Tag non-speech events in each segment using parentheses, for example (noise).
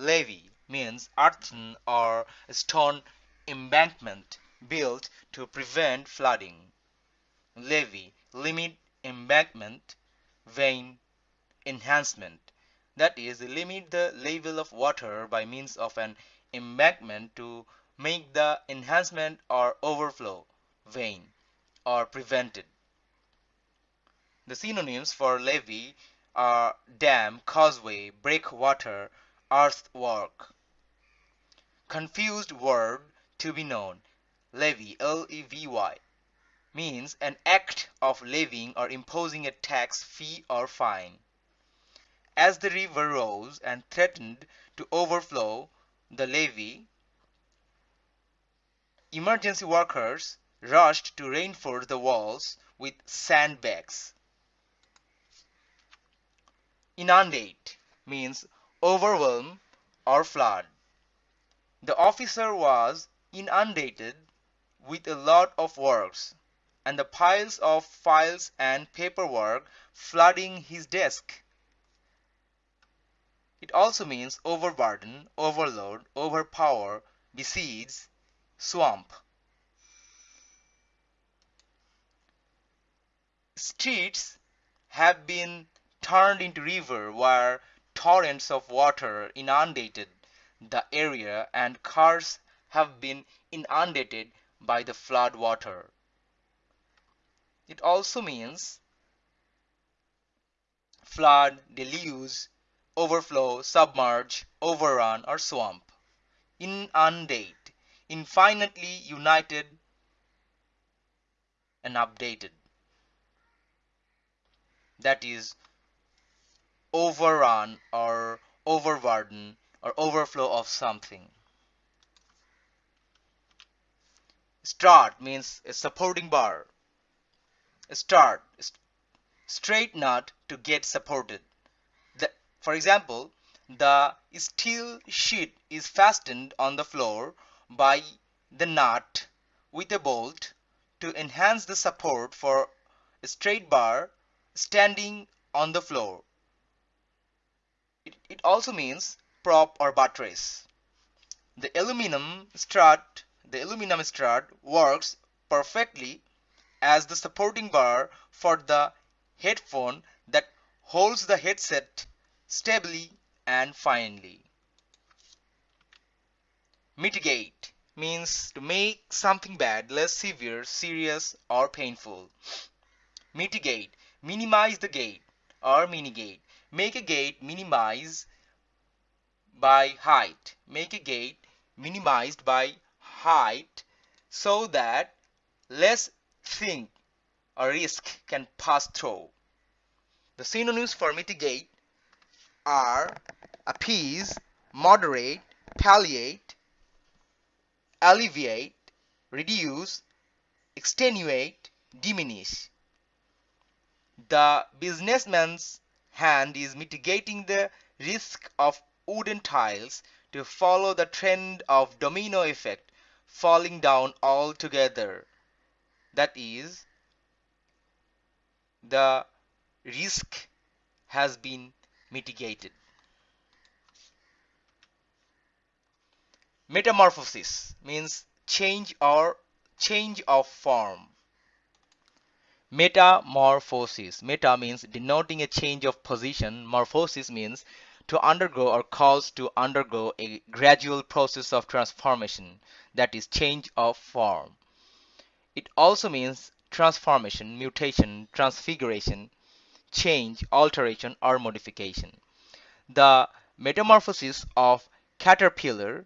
Levee means earthen or stone embankment built to prevent flooding. Levee limit embankment vein enhancement that is limit the level of water by means of an embankment to make the enhancement or overflow vein or prevented. The synonyms for levee are dam, causeway, breakwater, earthwork. Confused word to be known. Levy, L-E-V-Y, means an act of levying or imposing a tax, fee, or fine. As the river rose and threatened to overflow the levee, emergency workers rushed to reinforce the walls with sandbags. Inundate means overwhelm or flood. The officer was inundated with a lot of works and the piles of files and paperwork flooding his desk. It also means overburden, overload, overpower, besiege, swamp. Streets have been turned into river where torrents of water inundated the area and cars have been inundated by the flood water. It also means flood, deluge, overflow, submerge, overrun, or swamp. Inundate, infinitely united and updated. That is overrun or overburden or overflow of something. Strut means a supporting bar. Strut, straight nut to get supported. The, for example, the steel sheet is fastened on the floor by the nut with a bolt to enhance the support for a straight bar standing on the floor. It, it also means prop or buttress. The aluminum strut, the aluminum strut works perfectly as the supporting bar for the headphone that holds the headset stably and finely. Mitigate means to make something bad less severe, serious, or painful. Mitigate, minimize the gate or minigate. Make a gate minimize by height. Make a gate minimized by height so that less thing or risk can pass through. The synonyms for mitigate are appease, moderate, palliate, alleviate, reduce, extenuate, diminish. The businessman's hand is mitigating the risk of wooden tiles to follow the trend of domino effect falling down altogether. That is, the risk has been mitigated. Metamorphosis means change or change of form. Metamorphosis. Meta means denoting a change of position. Morphosis means to undergo or cause to undergo a gradual process of transformation, that is change of form. It also means transformation, mutation, transfiguration, change, alteration, or modification. The metamorphosis of caterpillar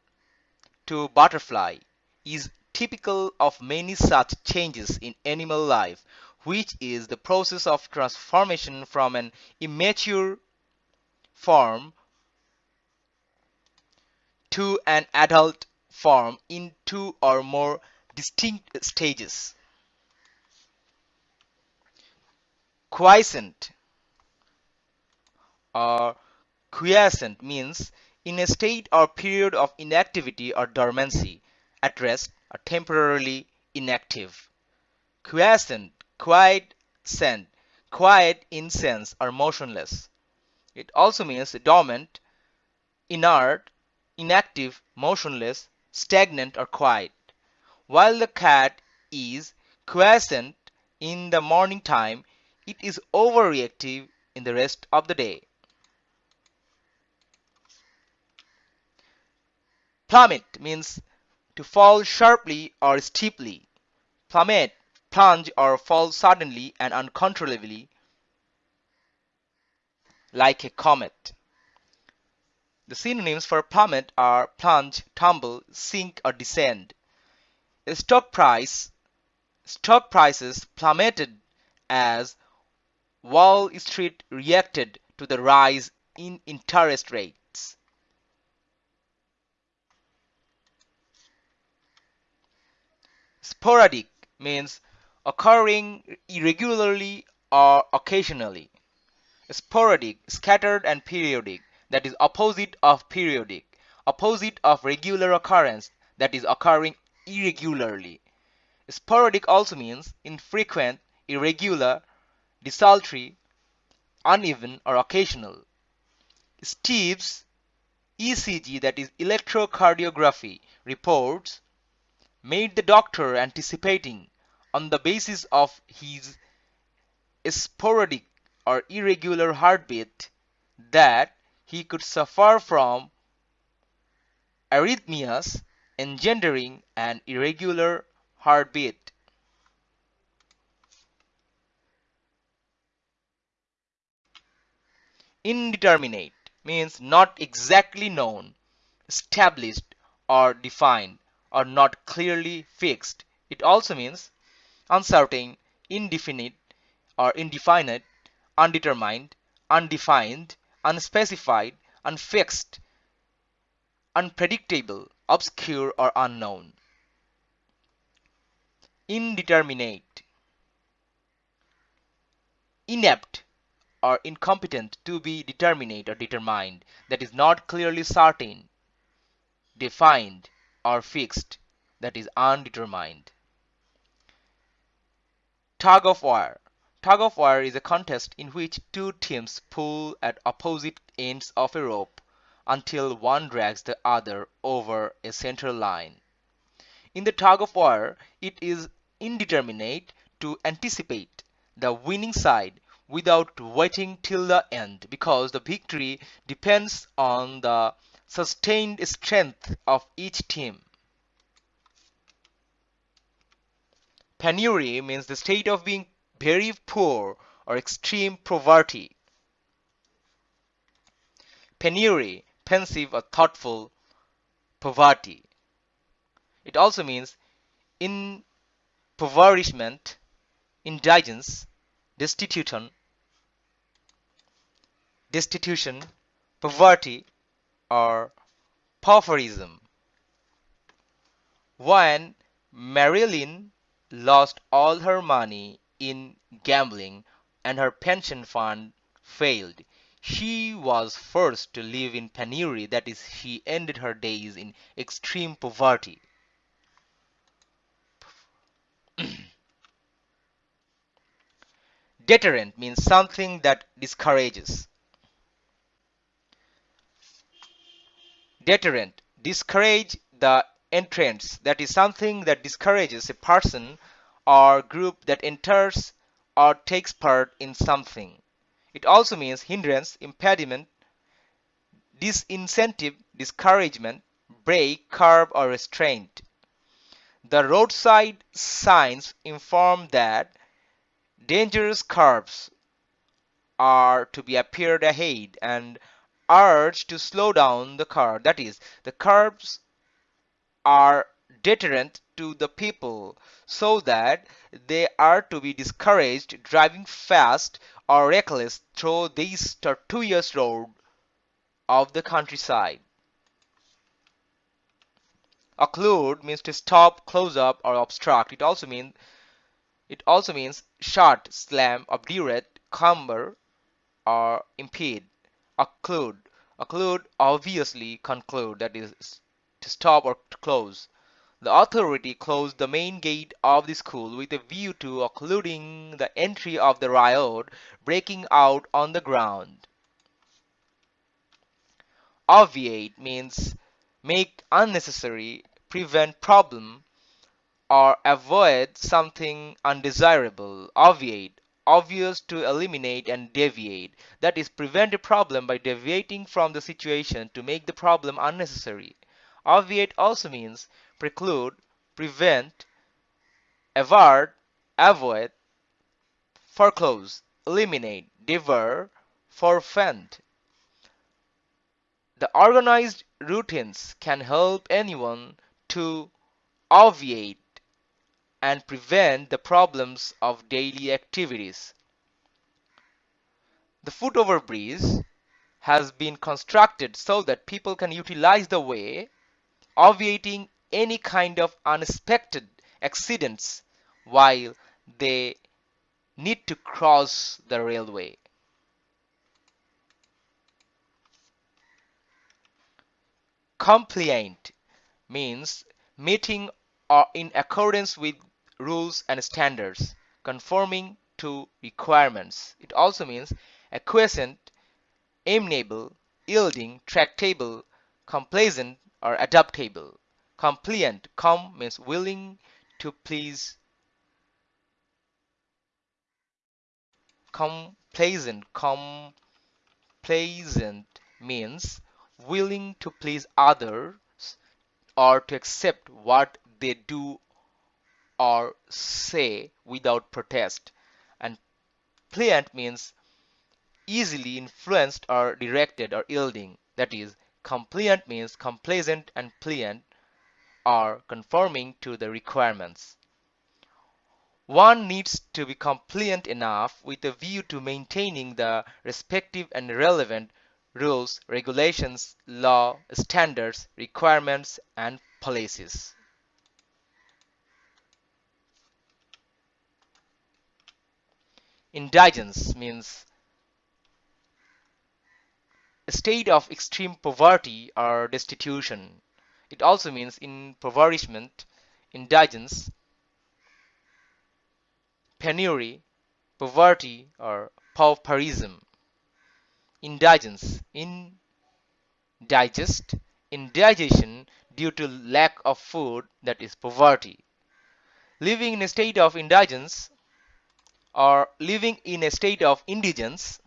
to butterfly is typical of many such changes in animal life which is the process of transformation from an immature form to an adult form in two or more distinct stages. Quiescent or quiescent means in a state or period of inactivity or dormancy, at rest or temporarily inactive. Quiescent quiet scent, quiet incense or motionless. It also means dormant, inert, inactive, motionless, stagnant or quiet, while the cat is quiescent in the morning time, it is overreactive in the rest of the day. Plummet means to fall sharply or steeply. Plummet, plunge or fall suddenly and uncontrollably like a comet. The synonyms for plummet are plunge, tumble, sink or descend. Stock price stock prices plummeted as Wall Street reacted to the rise in interest rates. Sporadic means occurring irregularly or occasionally. Sporadic, scattered and periodic, that is opposite of periodic. Opposite of regular occurrence, that is occurring irregularly. Sporadic also means infrequent, irregular, desultory, uneven or occasional. Steve's ECG that is electrocardiography reports made the doctor anticipating on the basis of his sporadic or irregular heartbeat that he could suffer from arrhythmias engendering an irregular heartbeat. Indeterminate means not exactly known, established or defined or not clearly fixed. It also means uncertain, indefinite or indefinite, undetermined, undefined, unspecified, unfixed, unpredictable, obscure or unknown. Indeterminate, inept or incompetent to be determinate or determined, that is not clearly certain, defined or fixed, that is undetermined. Tug of war. Tug of war is a contest in which two teams pull at opposite ends of a rope until one drags the other over a center line. In the tug of war, it is indeterminate to anticipate the winning side without waiting till the end because the victory depends on the sustained strength of each team. Penury means the state of being very poor or extreme poverty. Penury, pensive or thoughtful poverty. It also means impoverishment, indigence, destitution, destitution, poverty, or pauperism. When Marilyn lost all her money in gambling and her pension fund failed, she was forced to live in penury, that is, she ended her days in extreme poverty. (clears throat) Deterrent means something that discourages. Deterrent discourage the entrance that is something that discourages a person or group that enters or takes part in something. It also means hindrance, impediment, disincentive, discouragement, brake, curb or restraint. The roadside signs inform that dangerous curves are to be appeared ahead and urge to slow down the car. That is, the curbs are deterrent to the people so that they are to be discouraged driving fast or reckless through these tortuous road of the countryside. Occlude means to stop, close up, or obstruct. It also means it also means shut, slam, obdurate, cumber, or impede. Occlude. Occlude obviously conclude that is to stop or to close. The authority closed the main gate of the school with a view to occluding the entry of the riot breaking out on the ground. Obviate means make unnecessary, prevent problem, or avoid something undesirable, obviate, obvious to eliminate and deviate. That is, prevent a problem by deviating from the situation to make the problem unnecessary. Obviate also means preclude, prevent, avert, avoid, foreclose, eliminate, dever, forfeit. The organized routines can help anyone to obviate and prevent the problems of daily activities. The footover bridge has been constructed so that people can utilize the way, obviating any kind of unexpected accidents while they need to cross the railway. Compliant means meeting or in accordance with rules and standards, conforming to requirements. It also means acquiescent, amenable, yielding, tractable, complaisant, or adaptable. Compliant, com means willing to please. Complaisant, complaisant means willing to please others or to accept what they do or say without protest. And pliant means easily influenced or directed or yielding. That is, compliant means complaisant and pliant or conforming to the requirements. One needs to be compliant enough with a view to maintaining the respective and relevant rules, regulations, law, standards, requirements, and policies. Indigence means state of extreme poverty or destitution. It also means in impoverishment, indigence, penury, poverty, or pauperism. Indigence, indigest, indigestion due to lack of food, that is poverty. Living in a state of indigence or living in a state of indigence,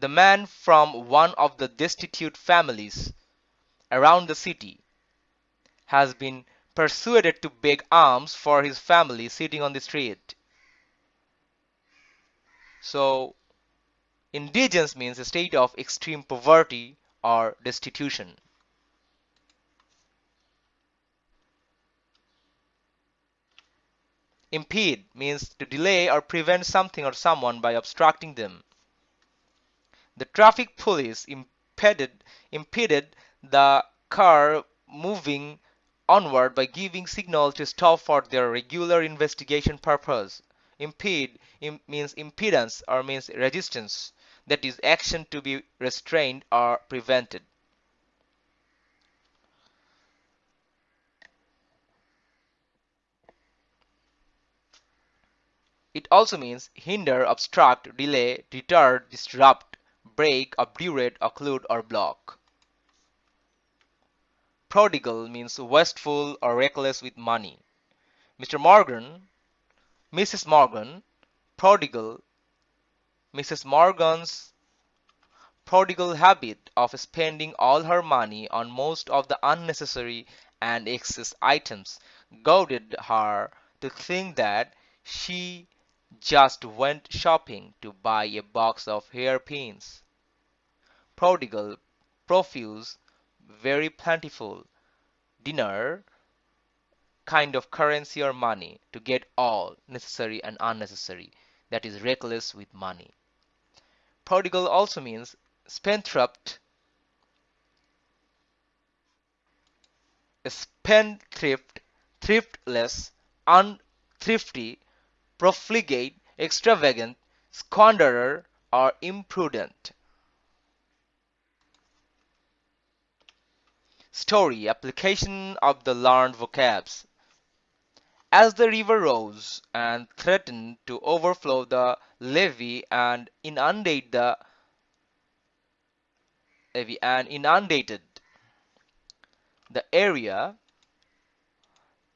the man from one of the destitute families around the city has been persuaded to beg alms for his family sitting on the street. So, indigence means a state of extreme poverty or destitution. Impede means to delay or prevent something or someone by obstructing them. The traffic police impeded, impeded the car moving onward by giving signal to stop for their regular investigation purpose. Impede Im means impedance or means resistance, that is action to be restrained or prevented. It also means hinder, obstruct, delay, deter, disrupt, break, obdurate, occlude, or block. Prodigal means wasteful or reckless with money. Mr. Morgan, Mrs. Morgan, prodigal, Mrs. Morgan's prodigal habit of spending all her money on most of the unnecessary and excess items goaded her to think that she just went shopping to buy a box of hairpins. Prodigal, profuse, very plentiful, dinar, kind of currency or money to get all necessary and unnecessary, that is reckless with money. Prodigal also means spendthrift, spendthrift, thriftless, unthrifty, profligate, extravagant, squanderer, or imprudent. Story application of the learned vocabs. As the river rose and threatened to overflow the levee and inundate the heavy and inundated the area,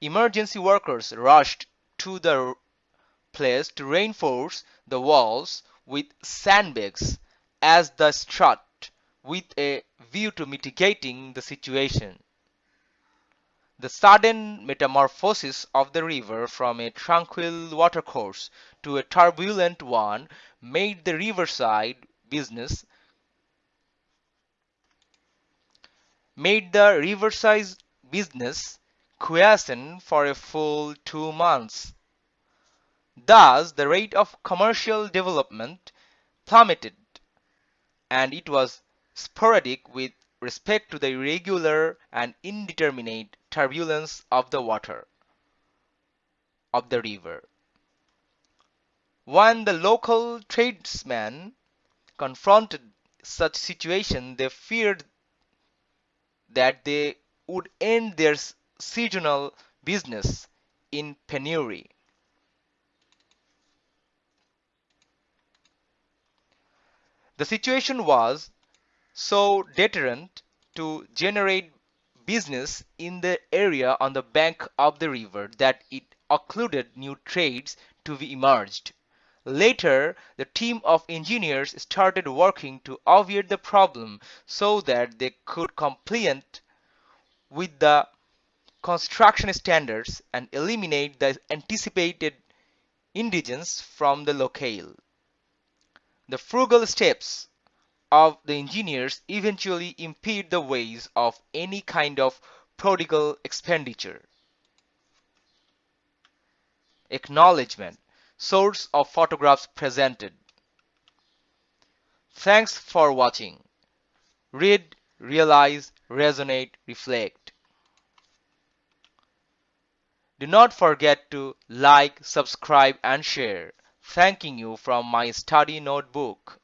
emergency workers rushed to the place to reinforce the walls with sandbags as the strut with a view to mitigating the situation. The sudden metamorphosis of the river from a tranquil watercourse to a turbulent one made the riverside business made the riverside business quiescent for a full two months. Thus, the rate of commercial development plummeted, and it was sporadic with respect to the irregular and indeterminate turbulence of the water of the river. When the local tradesmen confronted such situation, they feared that they would end their seasonal business in penury. The situation was so deterrent to generate business in the area on the bank of the river that it occluded new trades to be emerged. Later, the team of engineers started working to obviate the problem so that they could comply with the construction standards and eliminate the anticipated indigence from the locale. The frugal steps of the engineers eventually impede the ways of any kind of prodigal expenditure. Acknowledgement Source of photographs presented. Thanks for watching. Read, realize, resonate, reflect. Do not forget to like, subscribe and share. Thanking you from my study notebook.